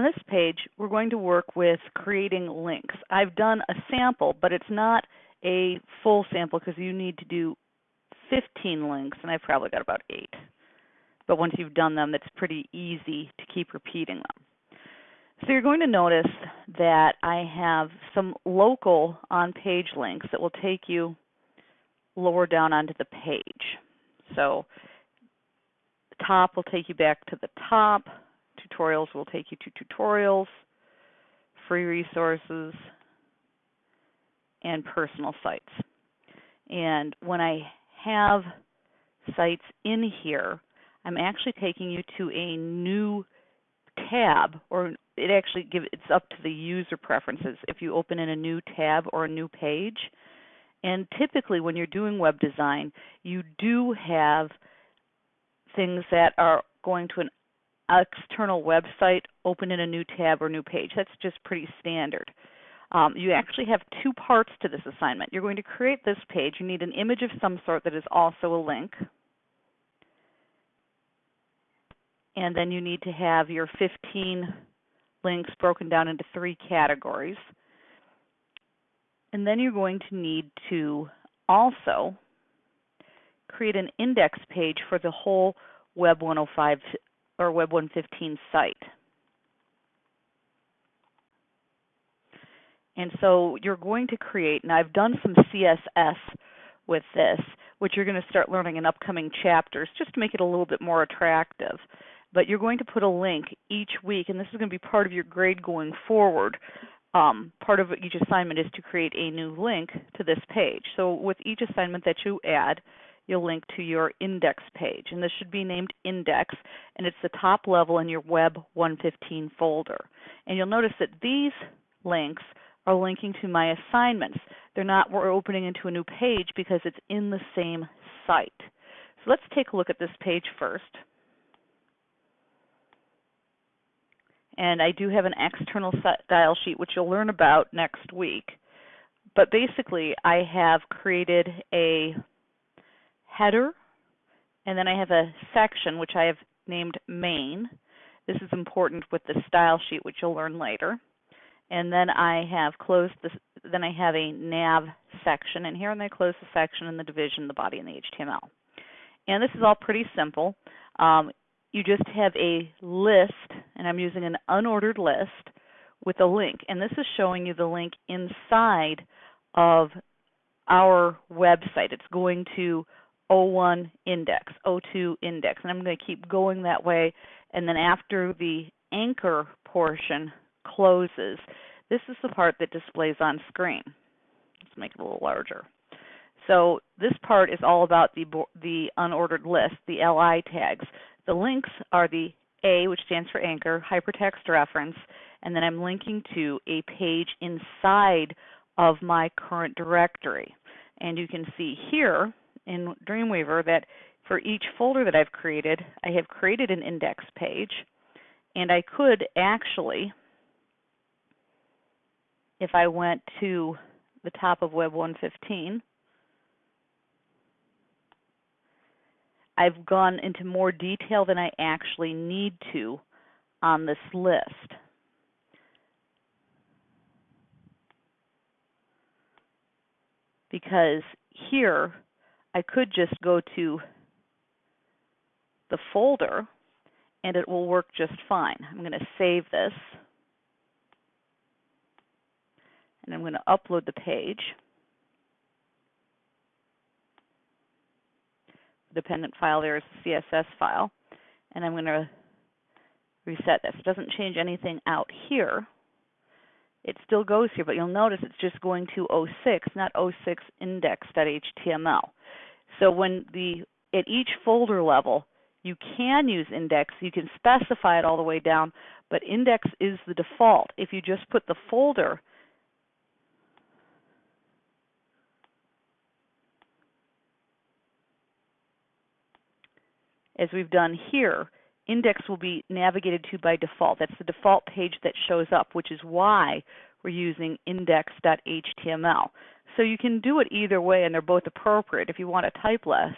On this page, we're going to work with creating links. I've done a sample, but it's not a full sample because you need to do 15 links, and I've probably got about eight. But once you've done them, it's pretty easy to keep repeating them. So you're going to notice that I have some local on-page links that will take you lower down onto the page. So the top will take you back to the top. Tutorials will take you to tutorials, free resources, and personal sites. And when I have sites in here, I'm actually taking you to a new tab or it actually gives it's up to the user preferences if you open in a new tab or a new page. And typically when you're doing web design, you do have things that are going to an external website open in a new tab or new page. That's just pretty standard. Um, you actually have two parts to this assignment. You're going to create this page. You need an image of some sort that is also a link. And then you need to have your 15 links broken down into three categories. And then you're going to need to also create an index page for the whole Web 105 or Web 115 site. And so you're going to create, and I've done some CSS with this, which you're going to start learning in upcoming chapters just to make it a little bit more attractive. But you're going to put a link each week, and this is going to be part of your grade going forward. Um, part of each assignment is to create a new link to this page. So with each assignment that you add, you'll link to your index page. And this should be named index, and it's the top level in your Web 115 folder. And you'll notice that these links are linking to my assignments. They're not we're opening into a new page because it's in the same site. So let's take a look at this page first. And I do have an external style sheet which you'll learn about next week. But basically I have created a header and then I have a section which I have named main. This is important with the style sheet which you'll learn later and then I have closed this, then I have a nav section in here, and I close the section and the division, the body, and the HTML. And this is all pretty simple. Um, you just have a list, and I'm using an unordered list with a link, and this is showing you the link inside of our website. It's going to O1 index, O2 index, and I'm going to keep going that way. And then after the anchor portion closes. This is the part that displays on screen. Let's make it a little larger. So this part is all about the, the unordered list, the LI tags. The links are the A, which stands for anchor, hypertext reference, and then I'm linking to a page inside of my current directory. And you can see here in Dreamweaver that for each folder that I've created, I have created an index page, and I could actually if I went to the top of Web 115, I've gone into more detail than I actually need to on this list. Because here I could just go to the folder and it will work just fine. I'm going to save this and I'm going to upload the page. The dependent file there is the CSS file, and I'm going to reset this. It doesn't change anything out here. It still goes here, but you'll notice it's just going to 06, not 06 index.html. So when the at each folder level, you can use index. You can specify it all the way down, but index is the default. If you just put the folder as we've done here, index will be navigated to by default. That's the default page that shows up, which is why we're using index.html. So you can do it either way, and they're both appropriate. If you want to type less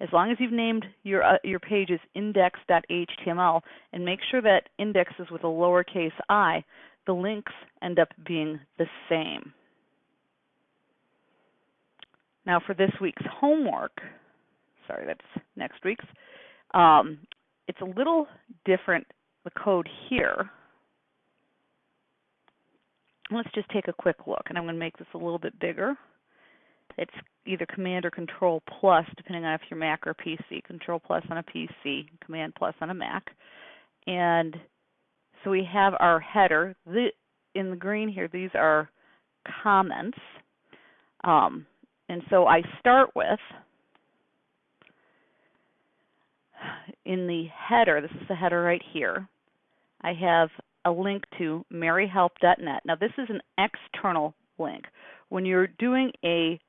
as long as you've named your uh, your page as index.html and make sure that index is with a lowercase i, the links end up being the same. Now for this week's homework, sorry, that's next week's, um, it's a little different, the code here. Let's just take a quick look, and I'm going to make this a little bit bigger. It's either Command or Control plus, depending on if you're Mac or PC. Control plus on a PC, Command plus on a Mac. And so we have our header. The, in the green here, these are comments. Um, and so I start with, in the header, this is the header right here, I have a link to maryhelp.net. Now this is an external link. When you're doing a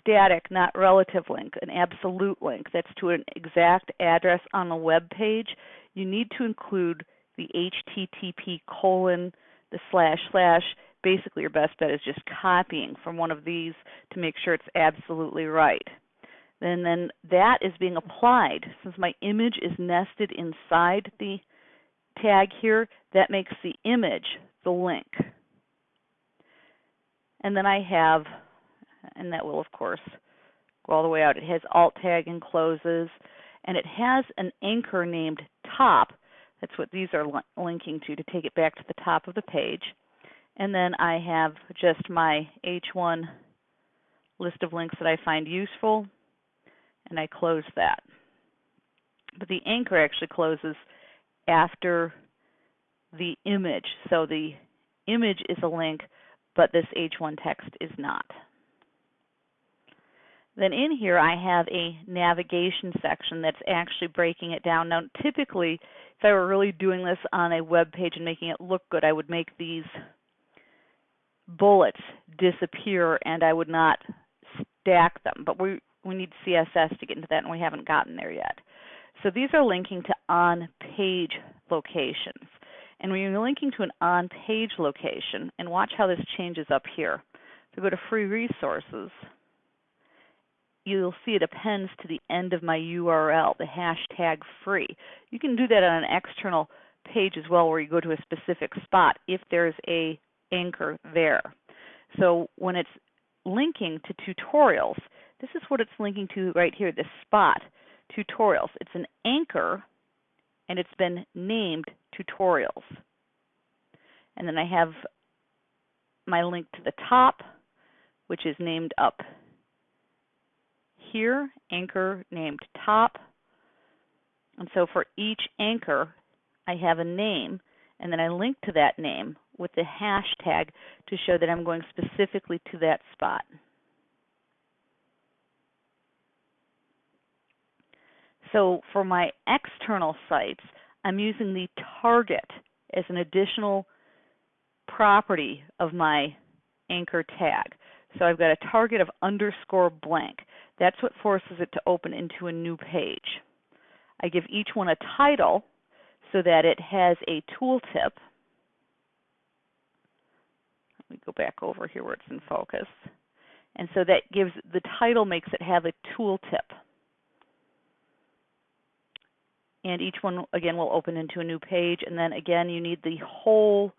static, not relative link, an absolute link that's to an exact address on a web page, you need to include the HTTP colon, the slash slash. Basically, your best bet is just copying from one of these to make sure it's absolutely right. And then that is being applied. Since my image is nested inside the tag here, that makes the image the link. And then I have and that will of course go all the way out. It has alt tag and closes, and it has an anchor named top. That's what these are li linking to to take it back to the top of the page. And then I have just my H1 list of links that I find useful, and I close that. But the anchor actually closes after the image. So the image is a link, but this H1 text is not. Then in here I have a navigation section that's actually breaking it down. Now typically if I were really doing this on a web page and making it look good, I would make these bullets disappear and I would not stack them. But we we need CSS to get into that and we haven't gotten there yet. So these are linking to on-page locations. And when you're linking to an on-page location, and watch how this changes up here. So go to free resources you'll see it appends to the end of my URL, the hashtag free. You can do that on an external page as well where you go to a specific spot if there's a anchor there. So when it's linking to tutorials, this is what it's linking to right here, this spot, tutorials. It's an anchor and it's been named tutorials. And then I have my link to the top, which is named up here, anchor named top. And so for each anchor, I have a name, and then I link to that name with the hashtag to show that I'm going specifically to that spot. So for my external sites, I'm using the target as an additional property of my anchor tag. So I've got a target of underscore blank. That's what forces it to open into a new page. I give each one a title so that it has a tooltip. Let me go back over here where it's in focus. And so that gives the title makes it have a tooltip. And each one again will open into a new page. And then again you need the whole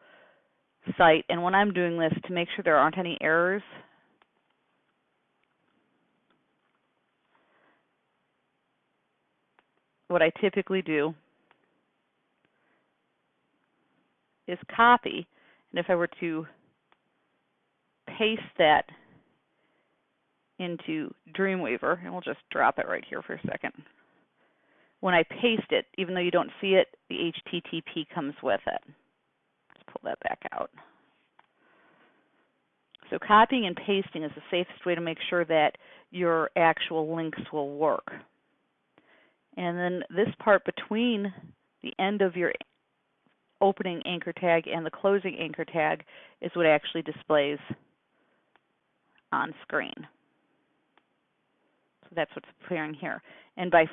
site. And when I'm doing this to make sure there aren't any errors what I typically do is copy, and if I were to paste that into Dreamweaver, and we'll just drop it right here for a second. When I paste it, even though you don't see it, the HTTP comes with it. Let's pull that back out. So copying and pasting is the safest way to make sure that your actual links will work. And then this part between the end of your opening anchor tag and the closing anchor tag is what actually displays on screen. That's what's appearing here. And by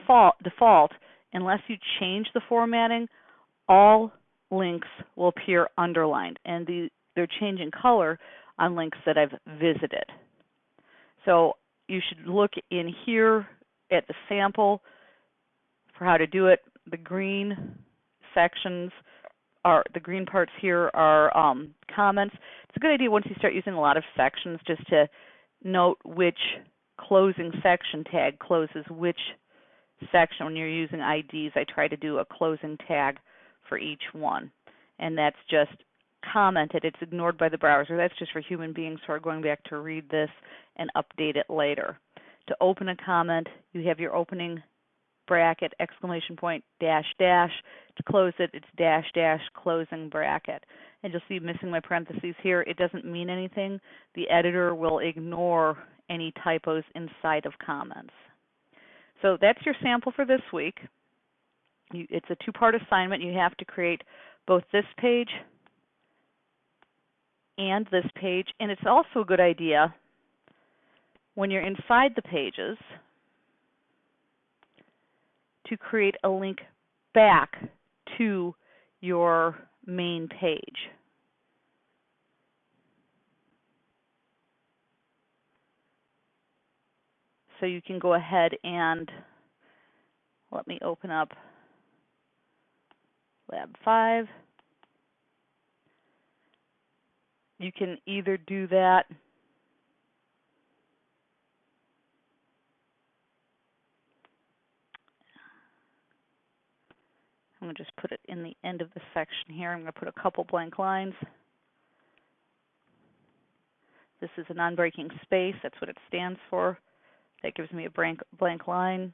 default, unless you change the formatting, all links will appear underlined and the, they're changing color on links that I've visited. So you should look in here at the sample for how to do it. The green sections are the green parts here are um, comments. It's a good idea once you start using a lot of sections just to note which closing section tag closes which section when you're using IDs. I try to do a closing tag for each one, and that's just commented. It's ignored by the browser. That's just for human beings who are going back to read this and update it later. To open a comment, you have your opening bracket, exclamation point, dash, dash. To close it, it's dash, dash, closing bracket. And you'll see missing my parentheses here. It doesn't mean anything. The editor will ignore any typos inside of comments. So that's your sample for this week. You, it's a two-part assignment. You have to create both this page and this page. And it's also a good idea when you're inside the pages to create a link back to your main page. So you can go ahead and let me open up Lab 5. You can either do that I'm going to just put it in the end of the section here. I'm going to put a couple blank lines. This is a non-breaking space. That's what it stands for. That gives me a blank, blank line.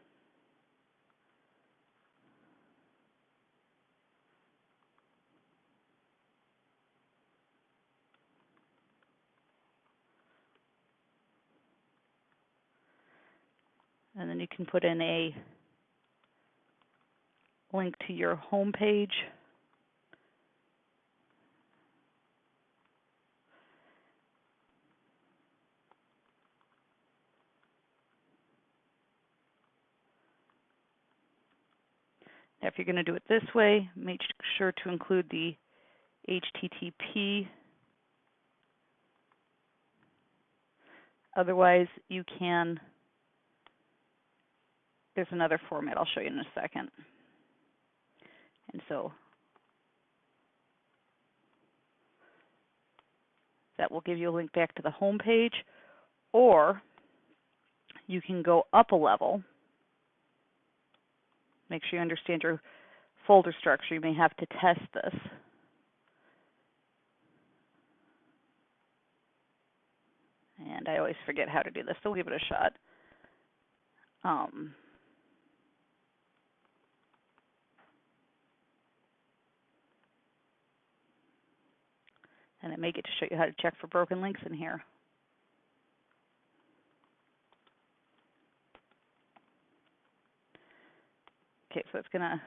And then you can put in a link to your home page. Now, if you're going to do it this way, make sure to include the HTTP. Otherwise, you can, there's another format I'll show you in a second. And so that will give you a link back to the home page, or you can go up a level. Make sure you understand your folder structure. You may have to test this. And I always forget how to do this, so we'll give it a shot. Um, and I may get to show you how to check for broken links in here. Okay, so it's gonna,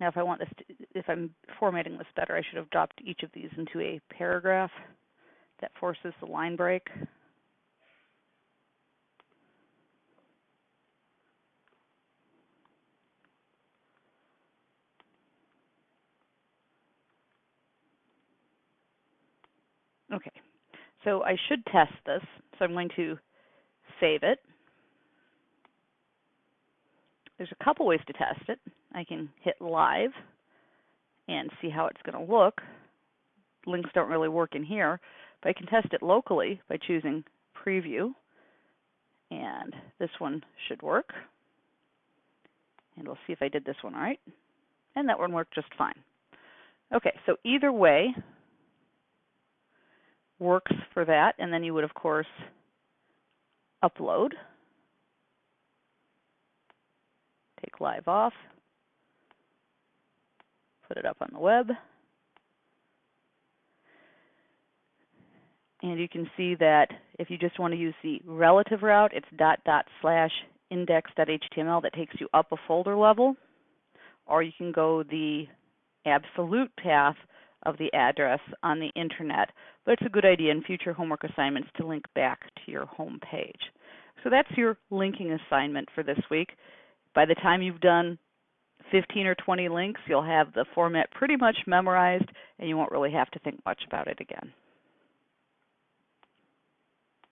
now if I want this, to, if I'm formatting this better, I should have dropped each of these into a paragraph that forces the line break. Okay, so I should test this. So I'm going to save it. There's a couple ways to test it. I can hit live and see how it's going to look. Links don't really work in here, but I can test it locally by choosing preview. And this one should work. And we'll see if I did this one all right. And that one worked just fine. Okay, so either way, works for that. And then you would, of course, upload. Take live off. Put it up on the web. And you can see that if you just want to use the relative route, it's dot dot slash index.html that takes you up a folder level. Or you can go the absolute path of the address on the internet. But it's a good idea in future homework assignments to link back to your home page. So that's your linking assignment for this week. By the time you've done 15 or 20 links, you'll have the format pretty much memorized and you won't really have to think much about it again.